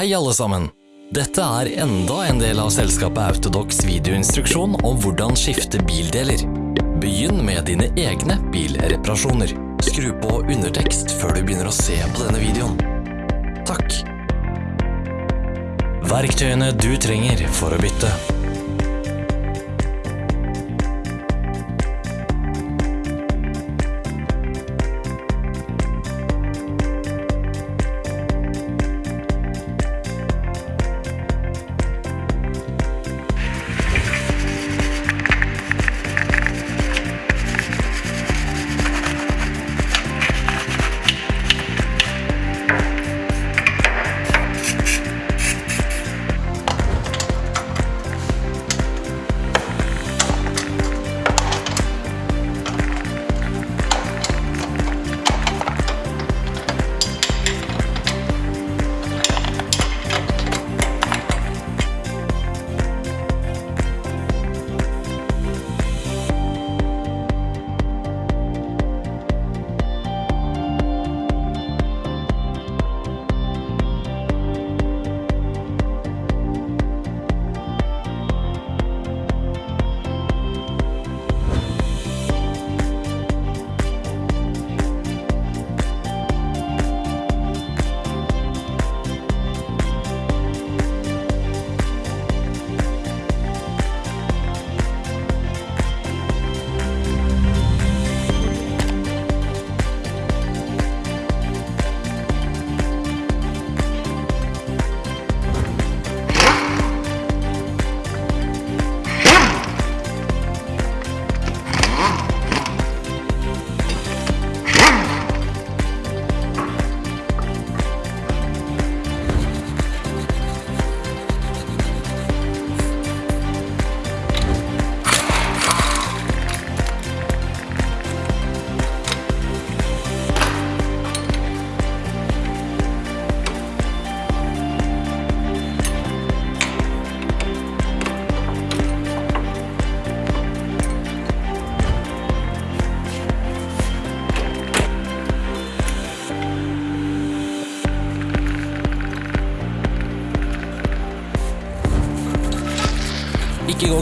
Hei alle sammen! Dette er enda en del av selskapet Autodox videoinstruksjon om hvordan skifte bildeler. Begynn med dine egne bilreparasjoner. Skru på undertekst før du begynner å se på denne videoen. Takk! Verktøyene du trenger for å bytte.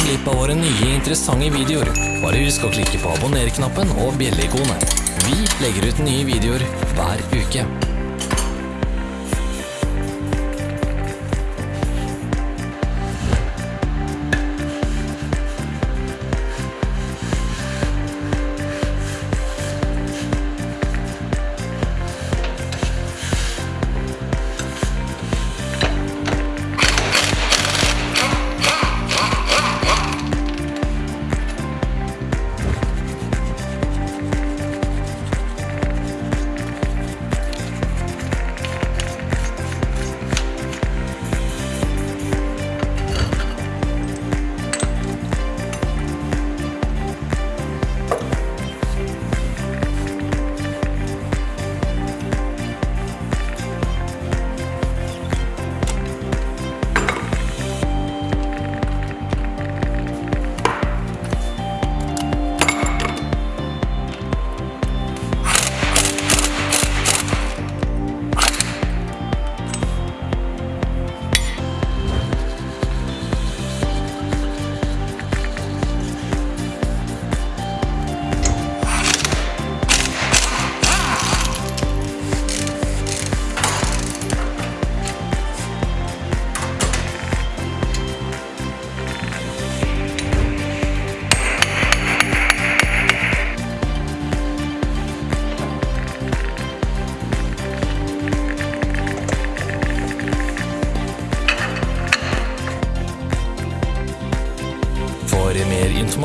Glipp av våre nye interessante videoer. Bare husk å klikke på abonner-knappen og bjelleikonet. Vi legger ut nye videoer hver uke.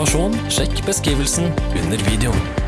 Informasjon, sjekk beskrivelsen under videoen.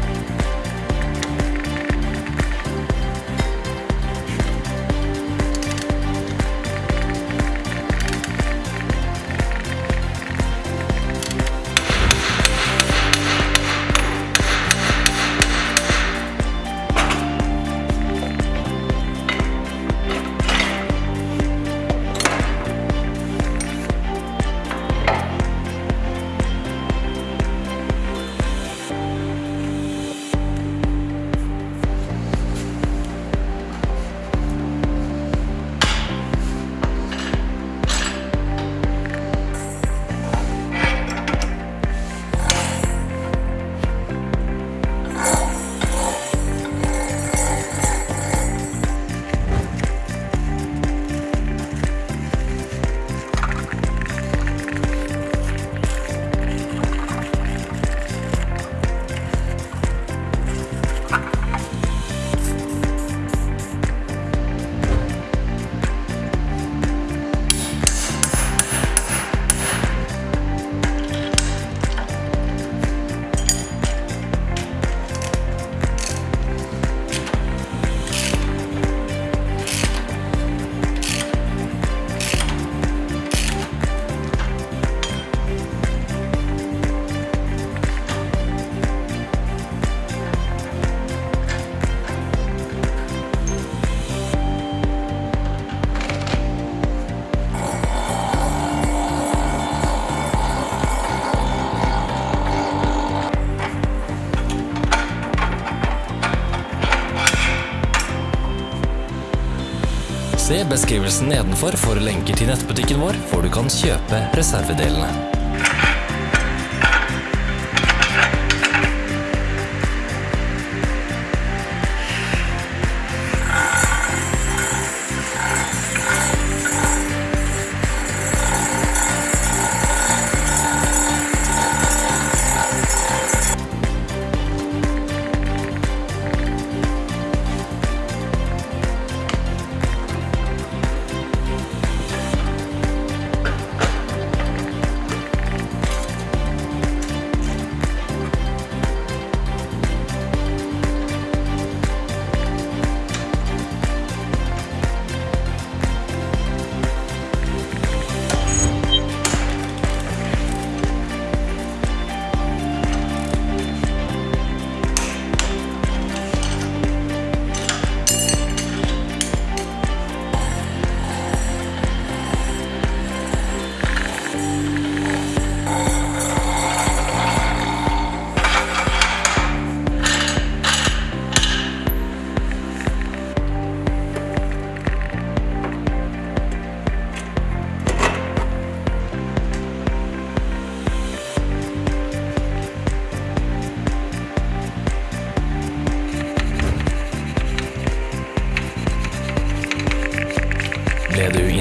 Se beskrivelsen nedenfor for lenker til nettbutikken vår, hvor du kan kjøpe reservedelene.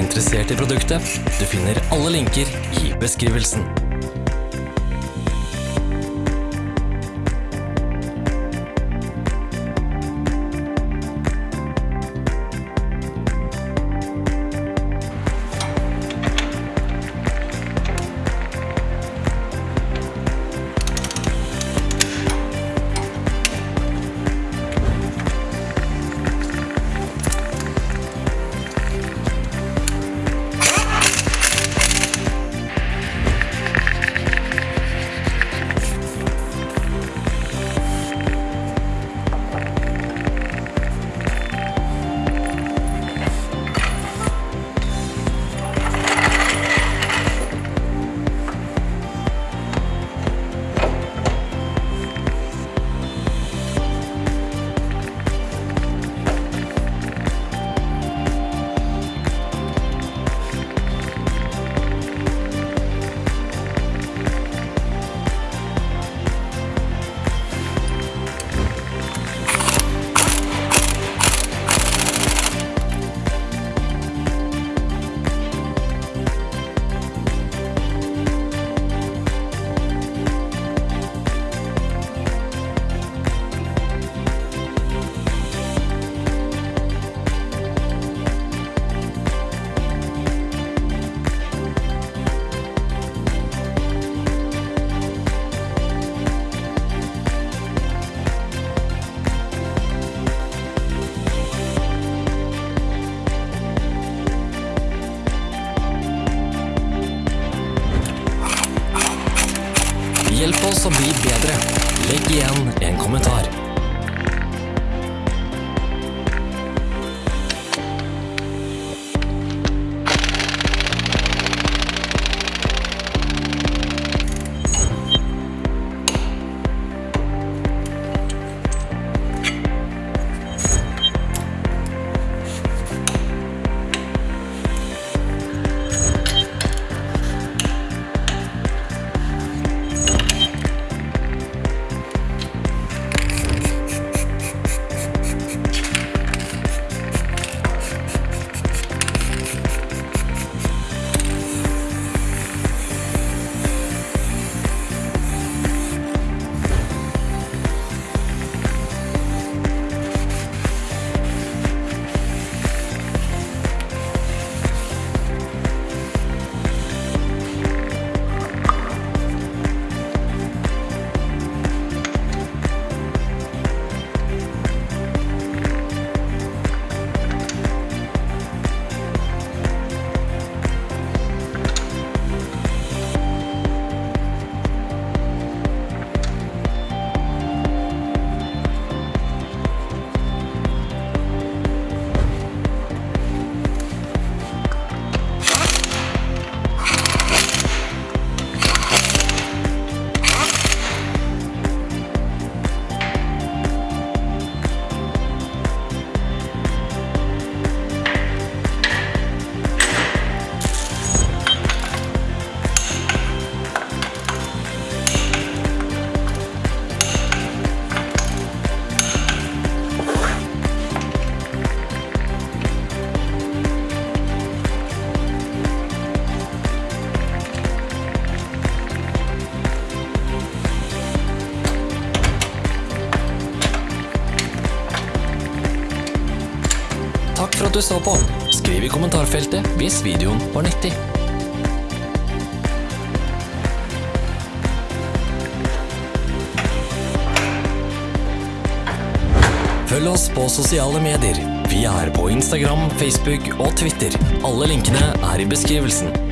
Interessert i produktet? Du finner alle linker i beskrivelsen. Oss å bli bedre. Legg igjen en kommentar. Du så på. Skriv i kommentarfeltet hvis videoen var nyttig. Følg oss på sosiale medier. Vi er på Instagram, Facebook og Twitter. Alle linkene er i beskrivelsen.